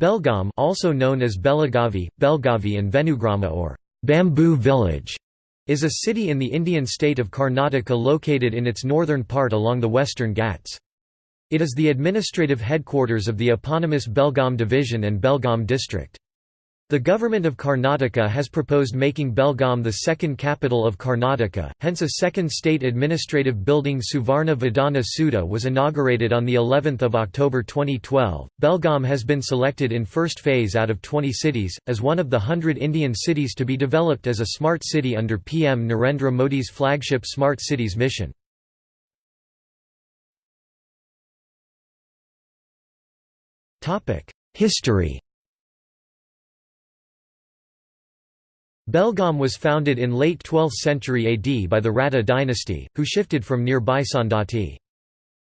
Belgaum also known as Belagavi, Belgavi and Venugrama or Bamboo Village is a city in the Indian state of Karnataka located in its northern part along the western Ghats. It is the administrative headquarters of the eponymous Belgaum division and Belgaum district. The government of Karnataka has proposed making Belgaum the second capital of Karnataka, hence a second state administrative building Suvarna Vidhana Soudha was inaugurated on the 11th of October 2012. Belgaum has been selected in first phase out of 20 cities as one of the 100 Indian cities to be developed as a smart city under PM Narendra Modi's flagship Smart Cities mission. History Belgaum was founded in late 12th century AD by the Ratta dynasty, who shifted from nearby Saundatti.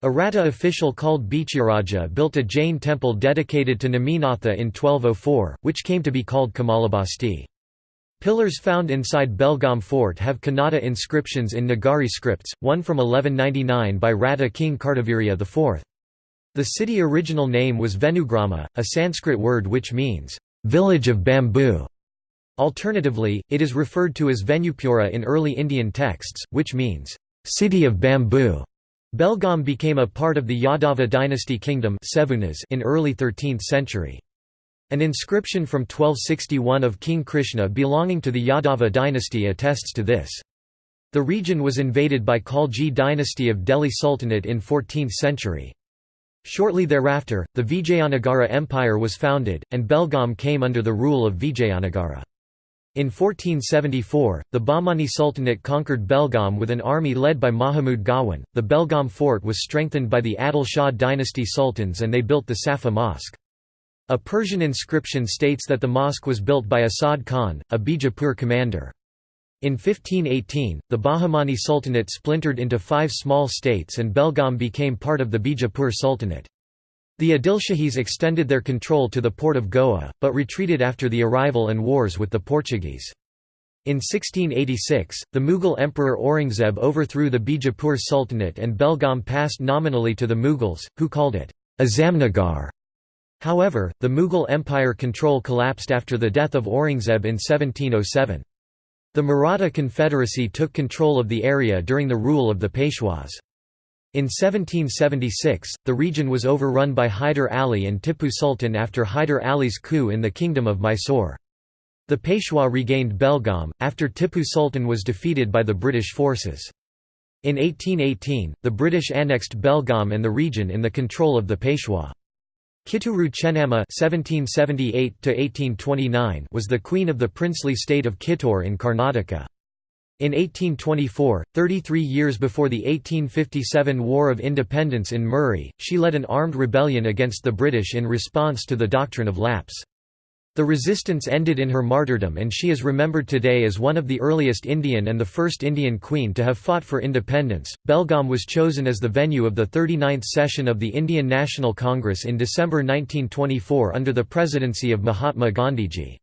A Ratta official called Bichiraja built a Jain temple dedicated to Neminatha in 1204, which came to be called Kamalabasti. Pillars found inside Belgaum fort have Kannada inscriptions in Nagari scripts, one from 1199 by Ratta king Kartavirya IV. The city original name was Venugrama, a Sanskrit word which means, "...village of bamboo". Alternatively, it is referred to as Venupura in early Indian texts, which means, "...city of bamboo". Belgaum became a part of the Yadava dynasty kingdom in early 13th century. An inscription from 1261 of King Krishna belonging to the Yadava dynasty attests to this. The region was invaded by Khalji dynasty of Delhi Sultanate in 14th century. Shortly thereafter, the Vijayanagara Empire was founded, and Belgaum came under the rule of Vijayanagara. In 1474, the Bahmani Sultanate conquered Belgaum with an army led by Mahmud Gawan. The Belgaum fort was strengthened by the Adil Shah dynasty sultans and they built the Safa Mosque. A Persian inscription states that the mosque was built by Asad Khan, a Bijapur commander. In 1518, the Bahmani Sultanate splintered into five small states and Belgaum became part of the Bijapur Sultanate. The Adilshahis extended their control to the port of Goa, but retreated after the arrival and wars with the Portuguese. In 1686, the Mughal Emperor Aurangzeb overthrew the Bijapur Sultanate and Belgaum passed nominally to the Mughals, who called it Azamnagar. However, the Mughal Empire control collapsed after the death of Aurangzeb in 1707. The Maratha Confederacy took control of the area during the rule of the Peshwas. In 1776, the region was overrun by Hyder Ali and Tippu Sultan after Hyder Ali's coup in the Kingdom of Mysore. The Peshwa regained Belgaum, after Tippu Sultan was defeated by the British forces. In 1818, the British annexed Belgaum and the region in the control of the Peshwa. Kitturu Chennamma was the queen of the princely state of Kittur in Karnataka. In 1824, 33 years before the 1857 War of Independence in Murray, she led an armed rebellion against the British in response to the doctrine of lapse. The resistance ended in her martyrdom and she is remembered today as one of the earliest Indian and the first Indian queen to have fought for independence. Belgaum was chosen as the venue of the 39th session of the Indian National Congress in December 1924 under the presidency of Mahatma Gandhiji.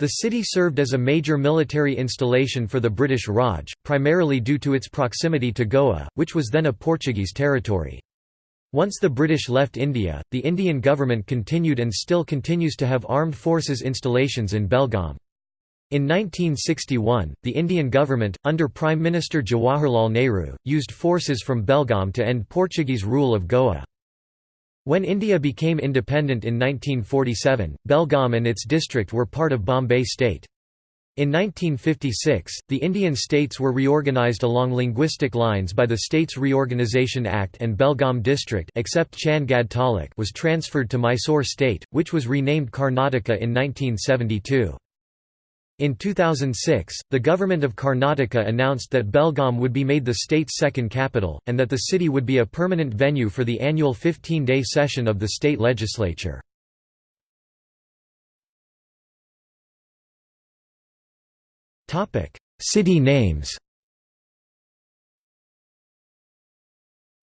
The city served as a major military installation for the British Raj, primarily due to its proximity to Goa, which was then a Portuguese territory. Once the British left India, the Indian government continued and still continues to have armed forces installations in Belgaum. In 1961, the Indian government, under Prime Minister Jawaharlal Nehru, used forces from Belgaum to end Portuguese rule of Goa. When India became independent in 1947, Belgaum and its district were part of Bombay state. In 1956, the Indian states were reorganised along linguistic lines by the States Reorganisation Act and Belgaum district except Chandgad Taluk was transferred to Mysore state, which was renamed Karnataka in 1972. In 2006, the government of Karnataka announced that Belgaum would be made the state's second capital, and that the city would be a permanent venue for the annual 15-day session of the state legislature. City names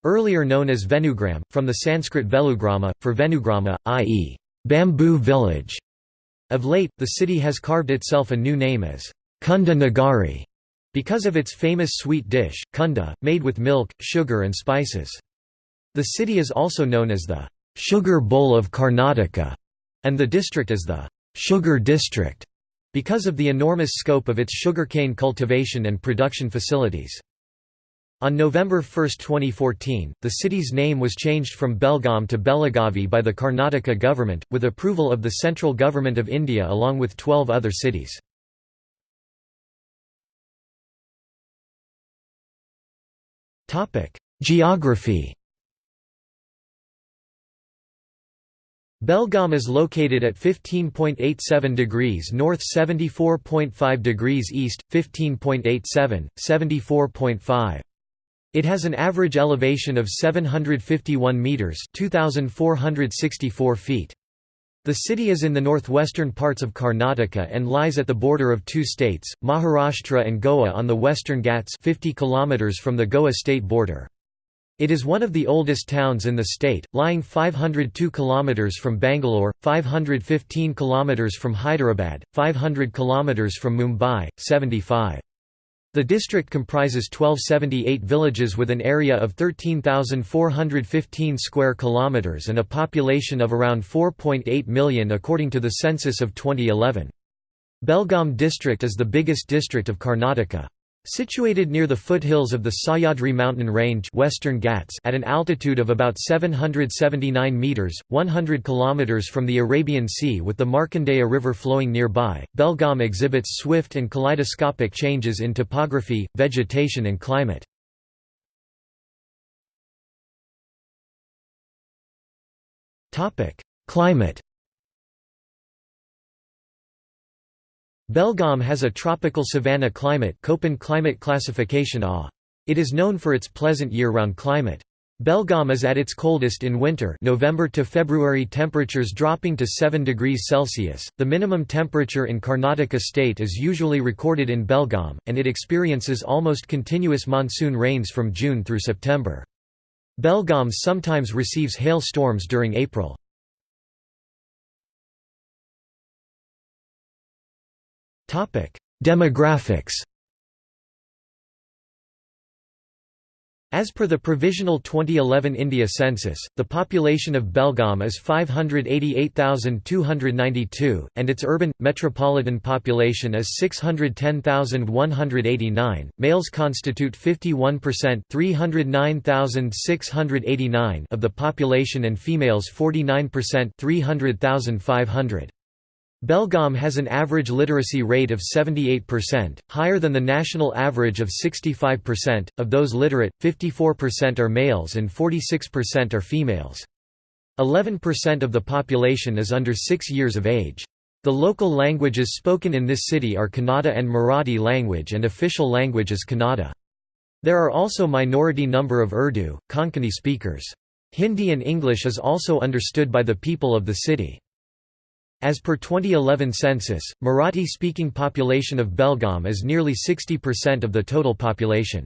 Earlier known as Venugram, from the Sanskrit Velugrama, for Venugrama, i.e., bamboo village. Of late, the city has carved itself a new name as Kunda Nagari because of its famous sweet dish, kunda, made with milk, sugar and spices. The city is also known as the sugar bowl of Karnataka and the district is the «sugar district» because of the enormous scope of its sugarcane cultivation and production facilities. On November 1, 2014, the city's name was changed from Belgaum to Belagavi by the Karnataka government, with approval of the central government of India along with 12 other cities. Geography Belgaum is located at 15.87 degrees north 74.5 degrees east, 15.87, 74.5. It has an average elevation of 751 metres 2,464 feet. The city is in the northwestern parts of Karnataka and lies at the border of two states, Maharashtra and Goa on the western Ghats 50 kilometers from the Goa state border. It is one of the oldest towns in the state, lying 502 kilometers from Bangalore, 515 kilometers from Hyderabad, 500 kilometers from Mumbai, 75 the district comprises 1278 villages with an area of 13,415 square kilometers and a population of around 4.8 million according to the census of 2011. Belgaum district is the biggest district of Karnataka. Situated near the foothills of the Sahyadri mountain range Western Ghats at an altitude of about 779 metres, 100 km from the Arabian Sea with the Markandeya River flowing nearby, Belgaum exhibits swift and kaleidoscopic changes in topography, vegetation and climate. Climate Belgaum has a tropical savanna climate Köppen climate classification A. It is known for its pleasant year-round climate. Belgaum is at its coldest in winter November to February temperatures dropping to 7 degrees Celsius. The minimum temperature in Karnataka state is usually recorded in Belgaum, and it experiences almost continuous monsoon rains from June through September. Belgaum sometimes receives hail storms during April. Demographics As per the provisional 2011 India census, the population of Belgaum is 588,292, and its urban, metropolitan population is 610,189. Males constitute 51% 309,689 of the population and females 49% 300,500. Belgaum has an average literacy rate of 78%, higher than the national average of 65%. Of those literate, 54% are males and 46% are females. 11% of the population is under 6 years of age. The local languages spoken in this city are Kannada and Marathi language and official language is Kannada. There are also minority number of Urdu, Konkani speakers. Hindi and English is also understood by the people of the city. As per 2011 census, Marathi-speaking population of Belgaum is nearly 60% of the total population.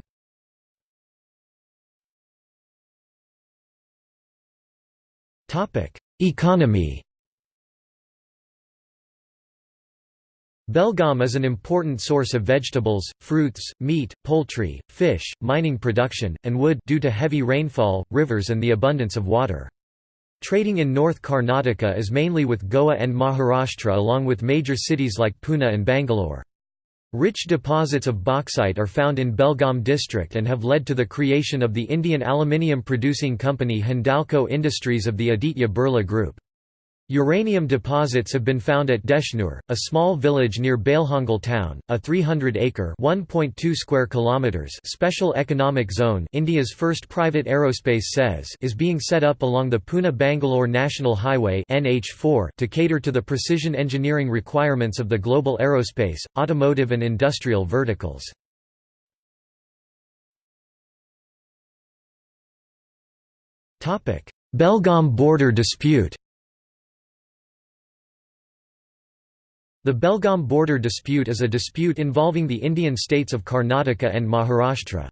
Economy Belgaum is an important source of vegetables, fruits, meat, poultry, fish, mining production, and wood due to heavy rainfall, rivers and the abundance of water. Trading in North Karnataka is mainly with Goa and Maharashtra along with major cities like Pune and Bangalore. Rich deposits of bauxite are found in Belgaum district and have led to the creation of the Indian aluminium producing company Hindalco Industries of the Aditya Birla Group. Uranium deposits have been found at Deshnur, a small village near Bailhongal town, a 300-acre (1.2 square kilometers) special economic zone. India's first private aerospace SEZ is being set up along the Pune-Bangalore National Highway (NH4) to cater to the precision engineering requirements of the global aerospace, automotive and industrial verticals. Topic: Belgaum border dispute. The Belgaum border dispute is a dispute involving the Indian states of Karnataka and Maharashtra.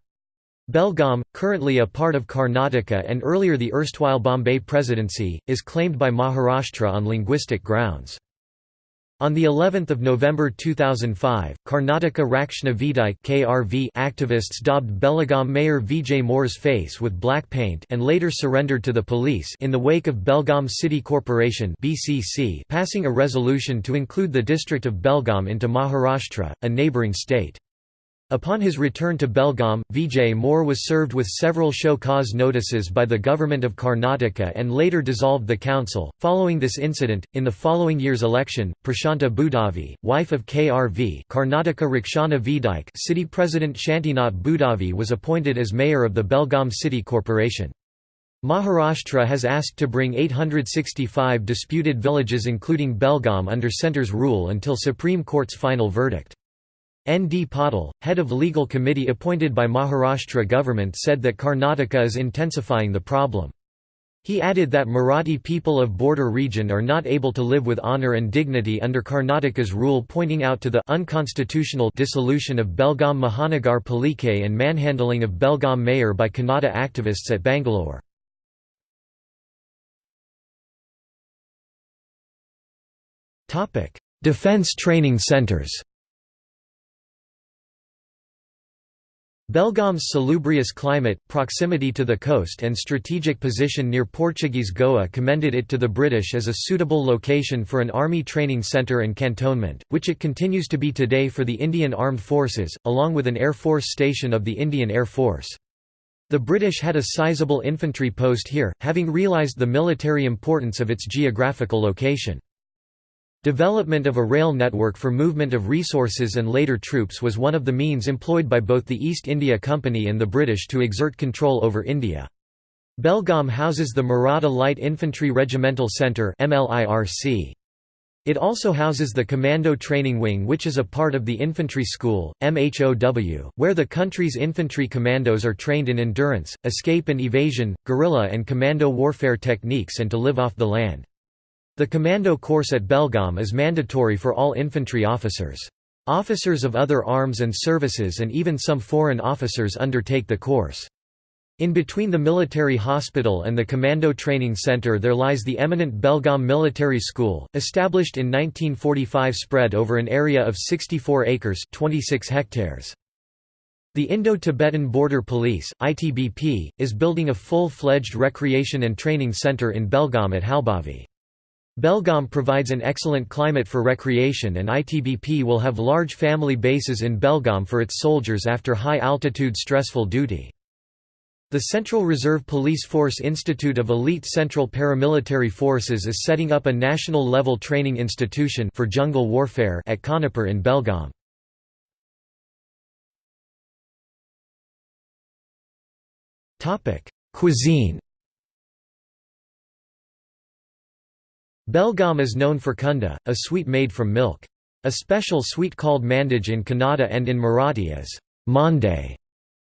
Belgaum, currently a part of Karnataka and earlier the erstwhile Bombay Presidency, is claimed by Maharashtra on linguistic grounds. On the 11th of November 2005, Karnataka Rakshana Vedike (KRV) activists daubed Belgaum Mayor Vijay Moore's face with black paint and later surrendered to the police in the wake of Belgaum City Corporation (BCC) passing a resolution to include the district of Belgaum into Maharashtra, a neighbouring state. Upon his return to Belgaum, Vijay Moore was served with several show cause notices by the government of Karnataka and later dissolved the council. Following this incident, in the following year's election, Prashanta Budavi, wife of KRV Karnataka Rakshana Vedike city president Shantinath Budavi was appointed as mayor of the Belgaum City Corporation. Maharashtra has asked to bring 865 disputed villages including Belgaum under centre's rule until Supreme Court's final verdict. N. D. Patil, head of legal committee appointed by Maharashtra government said that Karnataka is intensifying the problem. He added that Marathi people of border region are not able to live with honor and dignity under Karnataka's rule pointing out to the unconstitutional dissolution of Belgaum Mahanagar Palike and manhandling of Belgaum mayor by Kannada activists at Bangalore. Defence training centres Belgaum's salubrious climate, proximity to the coast and strategic position near Portuguese Goa commended it to the British as a suitable location for an army training centre and cantonment, which it continues to be today for the Indian Armed Forces, along with an Air Force station of the Indian Air Force. The British had a sizable infantry post here, having realised the military importance of its geographical location. Development of a rail network for movement of resources and later troops was one of the means employed by both the East India Company and the British to exert control over India. Belgaum houses the Maratha Light Infantry Regimental Centre It also houses the Commando Training Wing which is a part of the Infantry School, MHOW, where the country's infantry commandos are trained in endurance, escape and evasion, guerrilla and commando warfare techniques and to live off the land. The commando course at Belgaum is mandatory for all infantry officers. Officers of other arms and services and even some foreign officers undertake the course. In between the military hospital and the Commando Training Center there lies the eminent Belgaum Military School, established in 1945 spread over an area of 64 acres 26 hectares. The Indo-Tibetan Border Police ITBP, is building a full-fledged recreation and training center in Belgaum at Halbavi. Belgaum provides an excellent climate for recreation and ITBP will have large family bases in Belgaum for its soldiers after high-altitude stressful duty. The Central Reserve Police Force Institute of Elite Central Paramilitary Forces is setting up a national-level training institution for jungle warfare at Khanapur in Belgaum. Cuisine Belgaum is known for kunda, a sweet made from milk. A special sweet called mandaj in Kannada and in Marathi as mande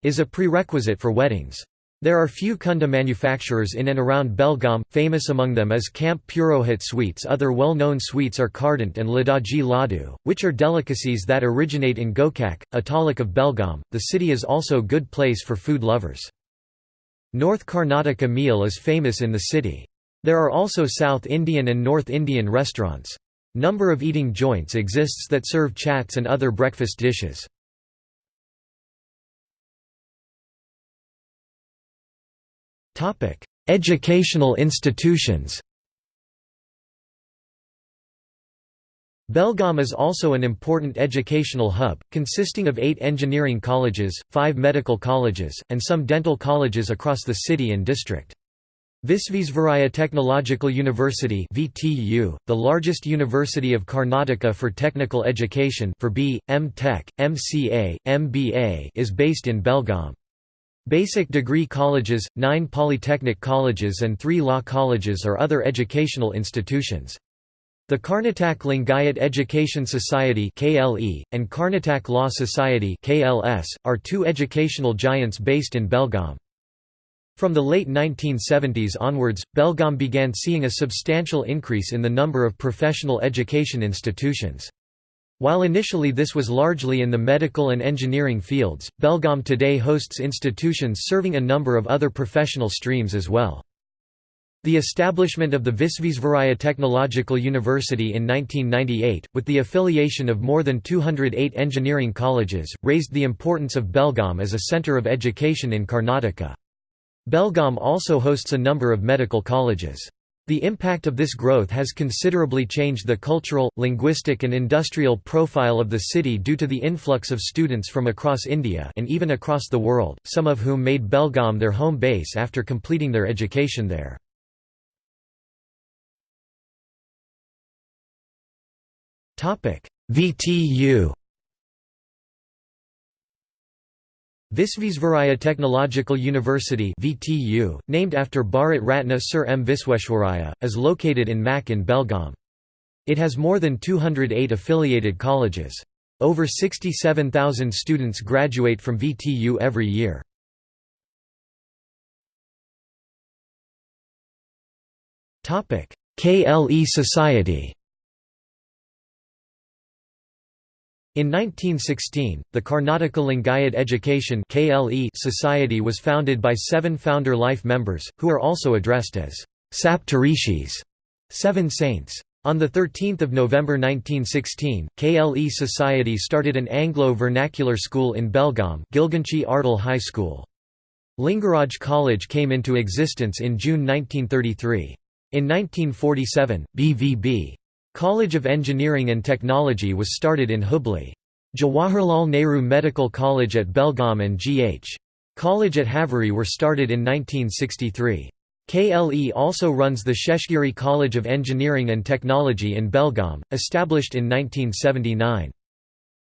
is a prerequisite for weddings. There are few kunda manufacturers in and around Belgaum, famous among them is Camp Purohit sweets Other well-known sweets are Kardant and Ladaji Ladu, which are delicacies that originate in Gokak, a taluk of Belgaum. The city is also good place for food lovers. North Karnataka meal is famous in the city. There are also South Indian and North Indian restaurants. Number of eating joints exists that serve chats and other breakfast dishes. Educational institutions Belgaum is also an important educational hub, consisting of eight engineering colleges, five medical colleges, and some dental colleges across the city and district. Visvesvaraya Technological University VTU, the largest university of Karnataka for technical education for B, M Tech, MCA, MBA is based in Belgaum. Basic degree colleges, nine polytechnic colleges and three law colleges are other educational institutions. The Karnatak Lingayat Education Society KLE, and Karnatak Law Society KLS, are two educational giants based in Belgaum. From the late 1970s onwards, Belgaum began seeing a substantial increase in the number of professional education institutions. While initially this was largely in the medical and engineering fields, Belgaum today hosts institutions serving a number of other professional streams as well. The establishment of the Visvesvaraya Technological University in 1998, with the affiliation of more than 208 engineering colleges, raised the importance of Belgaum as a centre of education in Karnataka. Belgaum also hosts a number of medical colleges. The impact of this growth has considerably changed the cultural, linguistic and industrial profile of the city due to the influx of students from across India and even across the world, some of whom made Belgaum their home base after completing their education there. VTU Visvesvaraya Technological University VTU, named after Bharat Ratna Sir M. Visvesvaraya, is located in Mak in Belgaum. It has more than 208 affiliated colleges. Over 67,000 students graduate from VTU every year. KLE Society In 1916, the Karnataka Lingayat Education Society was founded by seven founder life members, who are also addressed as Saptarishis, seven saints. On 13 November 1916, KLE Society started an Anglo-vernacular school in Belgaum Gilganchi Ardal High School. Lingaraj College came into existence in June 1933. In 1947, BVB College of Engineering and Technology was started in Hubli. Jawaharlal Nehru Medical College at Belgaum and G.H. College at Haveri were started in 1963. KLE also runs the Sheshgiri College of Engineering and Technology in Belgaum, established in 1979.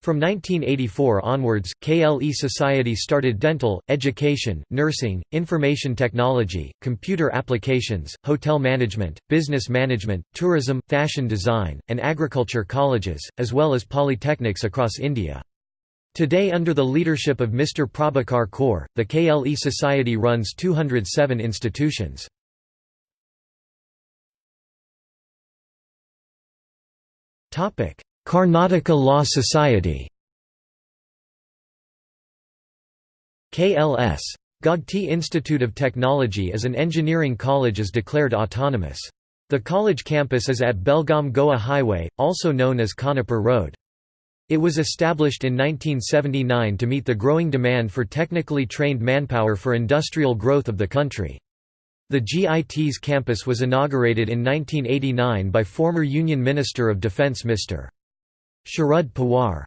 From 1984 onwards, KLE Society started dental, education, nursing, information technology, computer applications, hotel management, business management, tourism, fashion design, and agriculture colleges, as well as polytechnics across India. Today under the leadership of Mr. Prabhakar Kore, the KLE Society runs 207 institutions. Topic: Karnataka Law Society KLS. Gogte Institute of Technology as an engineering college is declared autonomous. The college campus is at Belgaum Goa Highway, also known as Khanapur Road. It was established in 1979 to meet the growing demand for technically trained manpower for industrial growth of the country. The GIT's campus was inaugurated in 1989 by former Union Minister of Defence Mr. Sharad Pawar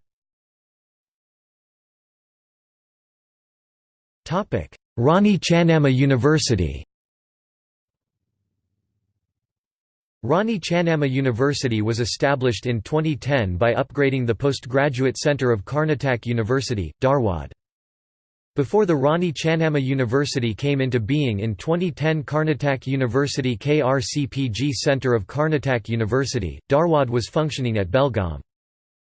Rani Channamma University Rani Channamma University was established in 2010 by upgrading the postgraduate center of Karnataka University, Dharwad. Before the Rani Channamma University came into being in 2010 Karnataka University KRCPG Centre of Karnataka University, Dharwad was functioning at Belgaum.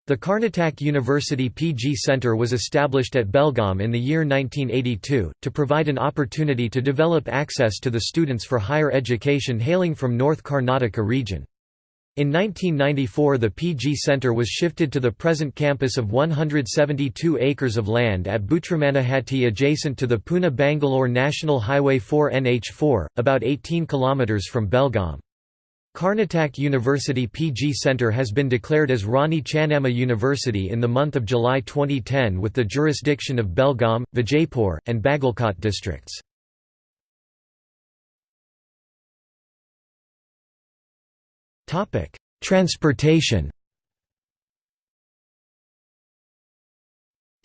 The Karnataka University PG Centre was established at Belgaum in the year 1982, to provide an opportunity to develop access to the students for higher education hailing from North Karnataka region. In 1994 the PG Centre was shifted to the present campus of 172 acres of land at Bhutramanahatti adjacent to the Pune-Bangalore National Highway 4 NH4, about 18 km from Belgaum. Karnataka University PG Centre has been declared as Rani Channamma University in the month of July 2010 with the jurisdiction of Belgaum, Vijaypur, and Bagalkot districts. Transportation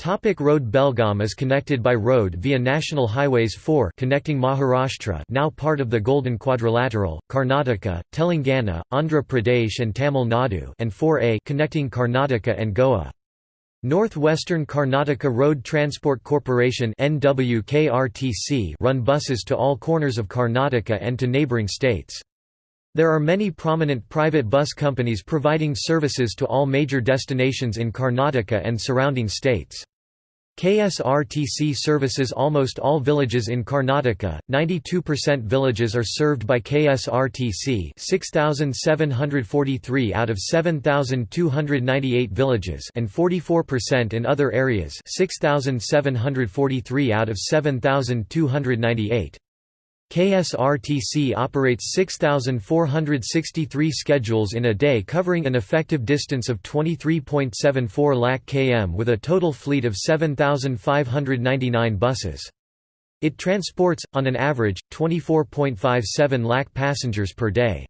Topic road Belgaum is connected by road via National Highways 4 connecting Maharashtra now part of the Golden Quadrilateral, Karnataka, Telangana, Andhra Pradesh and Tamil Nadu and 4A connecting Karnataka and Goa. Northwestern Karnataka Road Transport Corporation run buses to all corners of Karnataka and to neighbouring states. There are many prominent private bus companies providing services to all major destinations in Karnataka and surrounding states. KSRTC services almost all villages in Karnataka, 92% villages are served by KSRTC 6,743 out of 7,298 villages and 44% in other areas 6,743 out of 7,298. KSRTC operates 6,463 schedules in a day covering an effective distance of 23.74 lakh km with a total fleet of 7,599 buses. It transports, on an average, 24.57 lakh passengers per day.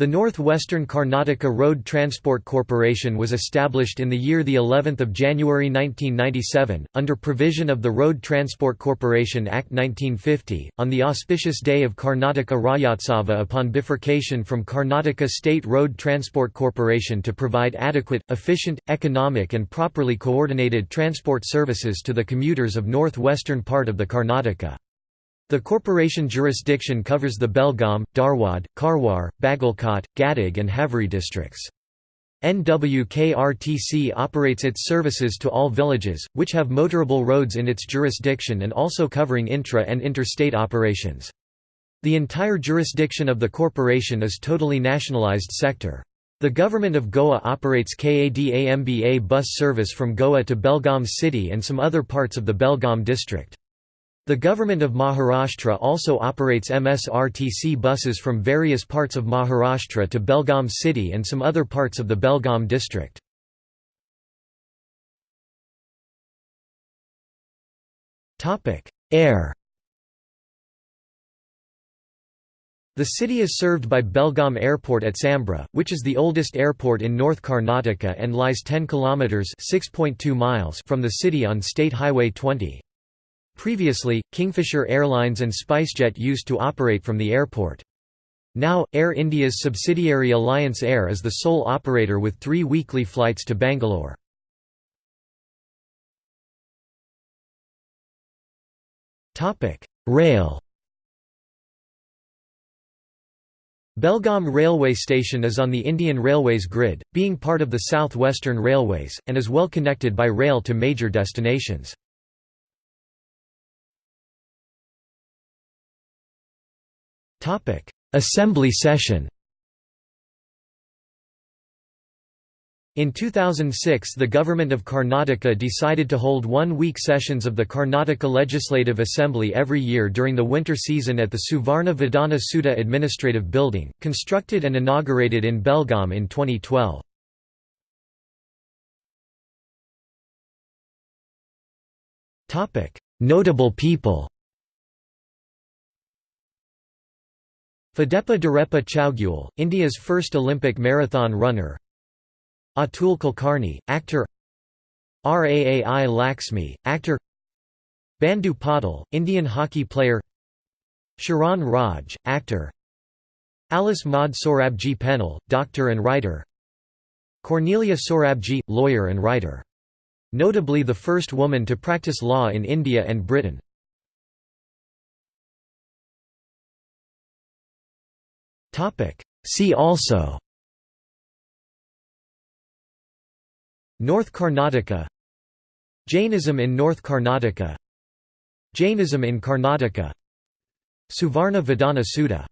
The Northwestern Karnataka Road Transport Corporation was established in the year the 11th of January 1997 under provision of the Road Transport Corporation Act 1950 on the auspicious day of Karnataka Rajyotsava upon bifurcation from Karnataka State Road Transport Corporation to provide adequate, efficient, economic and properly coordinated transport services to the commuters of northwestern part of the Karnataka. The corporation jurisdiction covers the Belgaum, Dharwad, Karwar, Bagalkot, Gadag and Haveri districts. NWKRTC operates its services to all villages, which have motorable roads in its jurisdiction and also covering intra- and interstate operations. The entire jurisdiction of the corporation is totally nationalized sector. The government of Goa operates KADAMBA bus service from Goa to Belgaum city and some other parts of the Belgaum district. The government of Maharashtra also operates MSRTC buses from various parts of Maharashtra to Belgaum city and some other parts of the Belgaum district. Air The city is served by Belgaum Airport at Sambra, which is the oldest airport in North Karnataka and lies 10 kilometers (6.2 miles) from the city on State Highway 20. Previously, Kingfisher Airlines and SpiceJet used to operate from the airport. Now, Air India's subsidiary Alliance Air is the sole operator with three weekly flights to Bangalore. Rail Belgaum Railway Station is on the Indian Railways grid, being part of the South Western Railways, and is well connected by rail to major destinations. Assembly session. In 2006 the Government of Karnataka decided to hold one-week sessions of the Karnataka Legislative Assembly every year during the winter season at the Suvarna Vidhana Soudha Administrative Building, constructed and inaugurated in Belgaum in 2012. Notable people Phadepa Durepa Chowgule, India's first Olympic marathon runner. Atul Kulkarni, actor. Raai Laxmi, actor. Bandhu Patil, Indian hockey player. Sharan Raj, actor. Alice Maud Sorabji Pennell, doctor and writer. Cornelia Sorabji, lawyer and writer. Notably the first woman to practice law in India and Britain. See also. North Karnataka. Jainism in North Karnataka. Jainism in Karnataka. Suvarna Vidhana Soudha